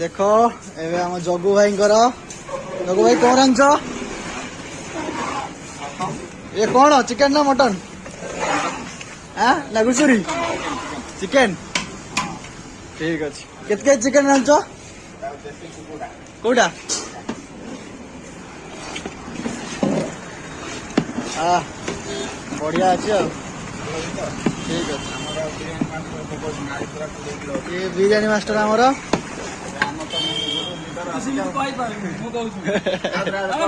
দেখো এবার আমার জগু ভাই জগু ভাই কম রাঁধছ এ কোণ চিকেন না মটন হ্যাঁ না ঘুষুরি চিকেন ঠিক আছে কেত কে চিকেন রাঁধছ কোটা বড়িয়া আছে ঠিক আছে বিরিয়ানি মাস্টার আমার 你快点，我告诉你。